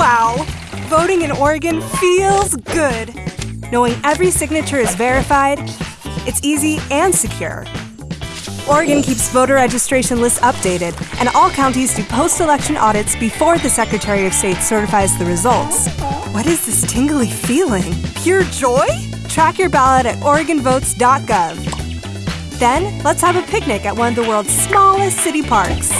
Wow, voting in Oregon feels good. Knowing every signature is verified, it's easy and secure. Oregon keeps voter registration lists updated, and all counties do post election audits before the Secretary of State certifies the results. What is this tingly feeling? Pure joy? Track your ballot at OregonVotes.gov. Then, let's have a picnic at one of the world's smallest city parks.